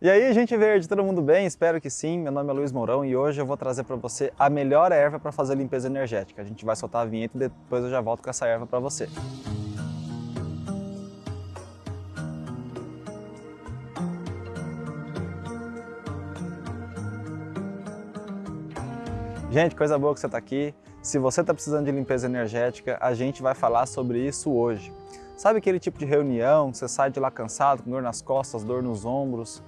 E aí, gente verde, todo mundo bem? Espero que sim. Meu nome é Luiz Mourão e hoje eu vou trazer para você a melhor erva para fazer limpeza energética. A gente vai soltar a vinheta e depois eu já volto com essa erva para você. Gente, coisa boa que você está aqui. Se você está precisando de limpeza energética, a gente vai falar sobre isso hoje. Sabe aquele tipo de reunião que você sai de lá cansado, com dor nas costas, dor nos ombros,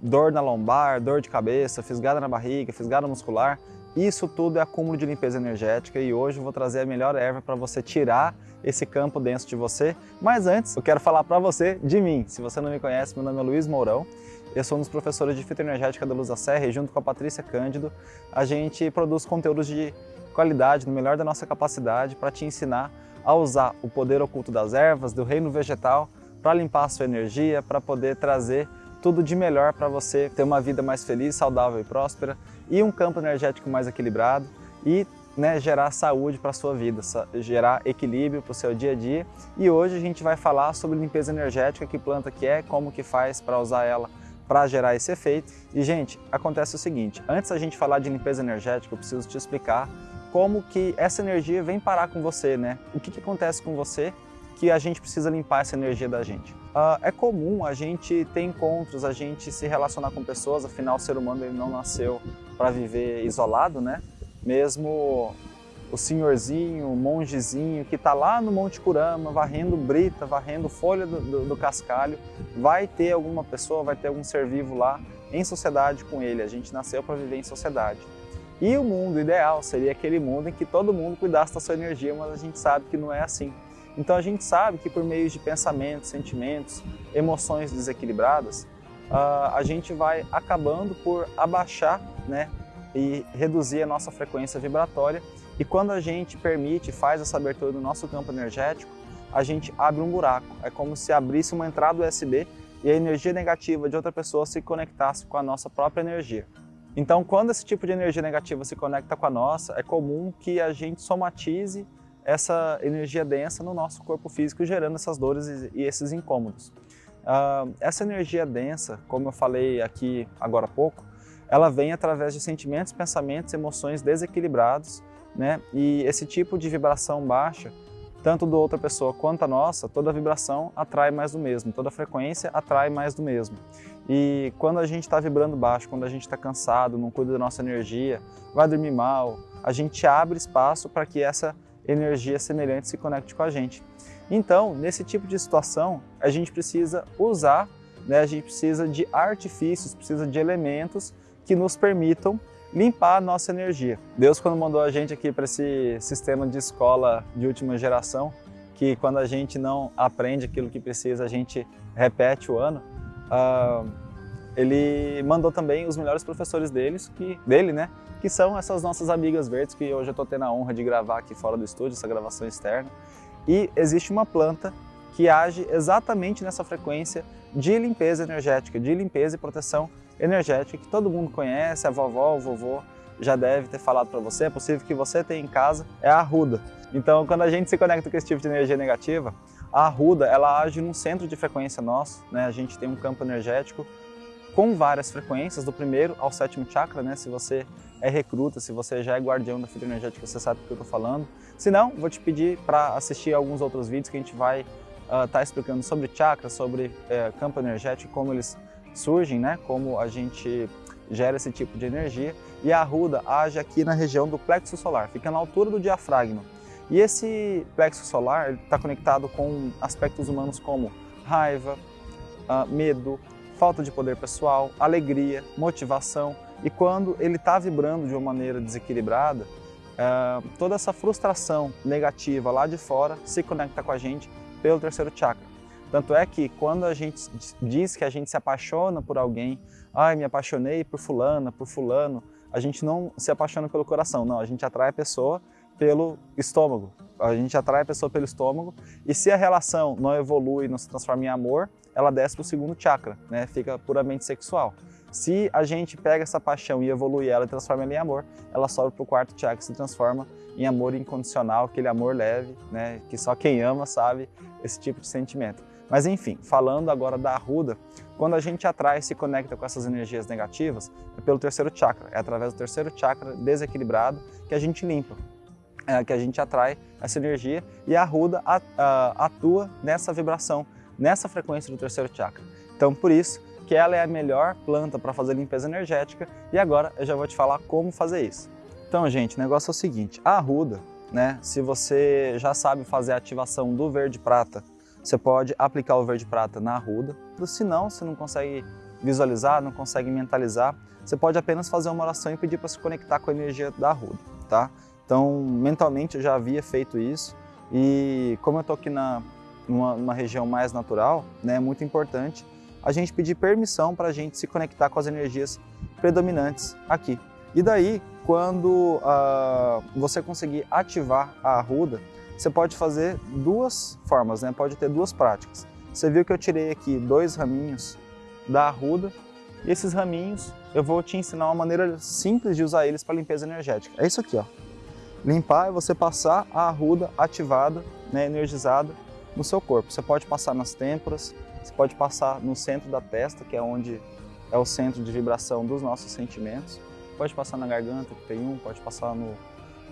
dor na lombar, dor de cabeça, fisgada na barriga, fisgada muscular? Isso tudo é acúmulo de limpeza energética e hoje eu vou trazer a melhor erva para você tirar esse campo denso de você. Mas antes, eu quero falar para você de mim. Se você não me conhece, meu nome é Luiz Mourão. Eu sou um dos professores de fitoenergética da Luz da Serra e junto com a Patrícia Cândido, a gente produz conteúdos de qualidade, no melhor da nossa capacidade, para te ensinar a usar o poder oculto das ervas, do reino vegetal, para limpar a sua energia, para poder trazer tudo de melhor para você ter uma vida mais feliz, saudável e próspera e um campo energético mais equilibrado e né, gerar saúde para a sua vida, gerar equilíbrio para o seu dia a dia. E hoje a gente vai falar sobre limpeza energética, que planta que é, como que faz para usar ela para gerar esse efeito. E gente, acontece o seguinte, antes da gente falar de limpeza energética, eu preciso te explicar como que essa energia vem parar com você, né? O que, que acontece com você que a gente precisa limpar essa energia da gente. Uh, é comum a gente ter encontros, a gente se relacionar com pessoas, afinal o ser humano ele não nasceu para viver isolado, né? Mesmo o senhorzinho, o mongezinho que está lá no Monte Curama, varrendo brita, varrendo folha do, do, do, cascalho, vai ter alguma pessoa, vai ter algum ser vivo lá em sociedade com ele. A gente nasceu para viver em sociedade. E o mundo ideal seria aquele mundo em que todo mundo cuidasse da sua energia, mas a gente sabe que não é assim. Então a gente sabe que por meio de pensamentos, sentimentos, emoções desequilibradas, a gente vai acabando por abaixar né, e reduzir a nossa frequência vibratória. E quando a gente permite, faz essa abertura do nosso campo energético, a gente abre um buraco. É como se abrisse uma entrada USB e a energia negativa de outra pessoa se conectasse com a nossa própria energia. Então, quando esse tipo de energia negativa se conecta com a nossa, é comum que a gente somatize essa energia densa no nosso corpo físico, gerando essas dores e esses incômodos. Uh, essa energia densa, como eu falei aqui agora há pouco, ela vem através de sentimentos, pensamentos, emoções desequilibrados, né? E esse tipo de vibração baixa, tanto da outra pessoa quanto a nossa, toda vibração atrai mais do mesmo, toda frequência atrai mais do mesmo. E quando a gente está vibrando baixo, quando a gente está cansado, não cuida da nossa energia, vai dormir mal, a gente abre espaço para que essa energia semelhante se conecte com a gente. Então, nesse tipo de situação, a gente precisa usar, né, a gente precisa de artifícios, precisa de elementos que nos permitam limpar a nossa energia. Deus, quando mandou a gente aqui para esse sistema de escola de última geração, que quando a gente não aprende aquilo que precisa, a gente repete o ano, uh, ele mandou também os melhores professores deles, que, dele, né? Que são essas nossas amigas verdes, que hoje eu estou tendo a honra de gravar aqui fora do estúdio, essa gravação externa. E existe uma planta que age exatamente nessa frequência de limpeza energética, de limpeza e proteção energética, que todo mundo conhece, a vovó, o vovô já deve ter falado para você, é possível que você tenha em casa, é a arruda. Então, quando a gente se conecta com esse tipo de energia negativa, a arruda, ela age num centro de frequência nosso, né? A gente tem um campo energético com várias frequências, do primeiro ao sétimo chakra, né? Se você é recruta, se você já é guardião da fita energética, você sabe do que eu estou falando. Se não, vou te pedir para assistir alguns outros vídeos que a gente vai estar uh, tá explicando sobre chakras, sobre uh, campo energético, como eles surgem, né? Como a gente gera esse tipo de energia. E a arruda age aqui na região do plexo solar, fica na altura do diafragma. E esse plexo solar está conectado com aspectos humanos como raiva, uh, medo, falta de poder pessoal, alegria, motivação. E quando ele está vibrando de uma maneira desequilibrada, uh, toda essa frustração negativa lá de fora se conecta com a gente pelo terceiro chakra. Tanto é que quando a gente diz que a gente se apaixona por alguém, ai, me apaixonei por fulana, por fulano, a gente não se apaixona pelo coração, não, a gente atrai a pessoa pelo estômago. A gente atrai a pessoa pelo estômago e se a relação não evolui, não se transforma em amor, ela desce para o segundo chakra, né? fica puramente sexual. Se a gente pega essa paixão e evolui ela e transforma ela em amor, ela sobe para o quarto chakra e se transforma em amor incondicional, aquele amor leve, né? que só quem ama sabe esse tipo de sentimento. Mas enfim, falando agora da arruda, quando a gente atrai e se conecta com essas energias negativas, é pelo terceiro chakra, é através do terceiro chakra desequilibrado que a gente limpa, é, que a gente atrai essa energia e a arruda atua nessa vibração, nessa frequência do terceiro chakra. Então por isso que ela é a melhor planta para fazer limpeza energética e agora eu já vou te falar como fazer isso. Então gente, o negócio é o seguinte, a arruda, né, se você já sabe fazer a ativação do verde prata você pode aplicar o verde prata na arruda, se não, você não consegue visualizar, não consegue mentalizar, você pode apenas fazer uma oração e pedir para se conectar com a energia da arruda, tá? Então, mentalmente eu já havia feito isso e como eu estou aqui na, numa, numa, região mais natural, né, é muito importante a gente pedir permissão para a gente se conectar com as energias predominantes aqui. E daí, quando uh, você conseguir ativar a arruda, você pode fazer duas formas, né? pode ter duas práticas. Você viu que eu tirei aqui dois raminhos da arruda e esses raminhos eu vou te ensinar uma maneira simples de usar eles para limpeza energética. É isso aqui, ó. Limpar é você passar a arruda ativada, né, energizada no seu corpo. Você pode passar nas têmporas, você pode passar no centro da testa, que é onde é o centro de vibração dos nossos sentimentos. Pode passar na garganta, que tem um, pode passar no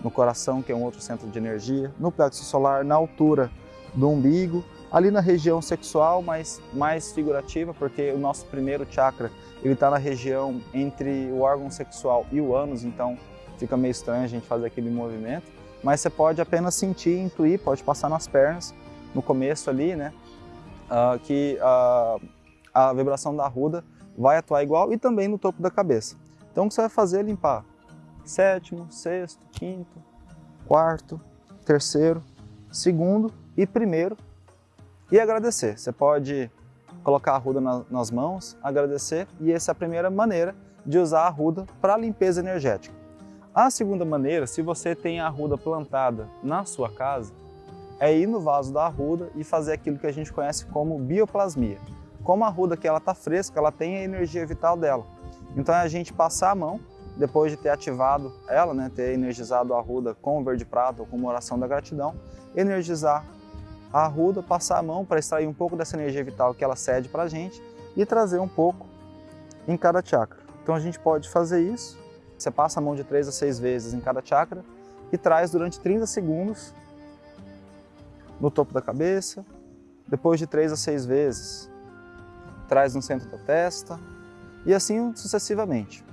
no coração, que é um outro centro de energia, no plexo solar, na altura do umbigo, ali na região sexual, mas mais figurativa, porque o nosso primeiro chakra ele está na região entre o órgão sexual e o ânus, então fica meio estranho a gente fazer aquele movimento, mas você pode apenas sentir, intuir, pode passar nas pernas, no começo ali, né, uh, que uh, a vibração da ruda vai atuar igual e também no topo da cabeça. Então o que você vai fazer é limpar sétimo, sexto, quinto, quarto, terceiro, segundo e primeiro e agradecer. Você pode colocar a ruda na, nas mãos, agradecer e essa é a primeira maneira de usar a ruda para limpeza energética. A segunda maneira, se você tem a ruda plantada na sua casa, é ir no vaso da arruda e fazer aquilo que a gente conhece como bioplasmia. Como a arruda que ela está fresca, ela tem a energia vital dela. Então é a gente passar a mão depois de ter ativado ela, né, ter energizado a arruda com o verde prata ou com uma oração da gratidão, energizar a arruda, passar a mão para extrair um pouco dessa energia vital que ela cede para a gente e trazer um pouco em cada chakra. Então a gente pode fazer isso, você passa a mão de 3 a 6 vezes em cada chakra e traz durante 30 segundos no topo da cabeça, depois de 3 a 6 vezes traz no centro da testa e assim sucessivamente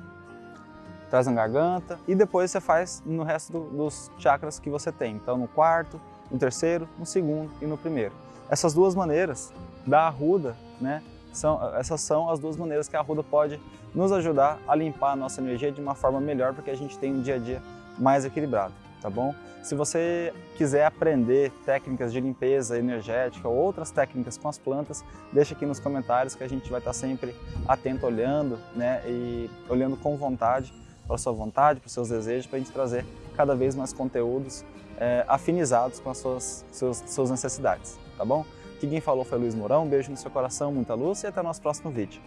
traz na garganta e depois você faz no resto do, dos chakras que você tem. Então no quarto, no terceiro, no segundo e no primeiro. Essas duas maneiras da arruda, né, são, essas são as duas maneiras que a arruda pode nos ajudar a limpar a nossa energia de uma forma melhor, porque a gente tem um dia a dia mais equilibrado, tá bom? Se você quiser aprender técnicas de limpeza energética ou outras técnicas com as plantas, deixa aqui nos comentários que a gente vai estar sempre atento, olhando, né, e olhando com vontade para sua vontade, para os seus desejos, para a gente trazer cada vez mais conteúdos é, afinizados com as suas, suas, suas necessidades, tá bom? Aqui quem falou foi Luiz Mourão, um beijo no seu coração, muita luz e até o nosso próximo vídeo.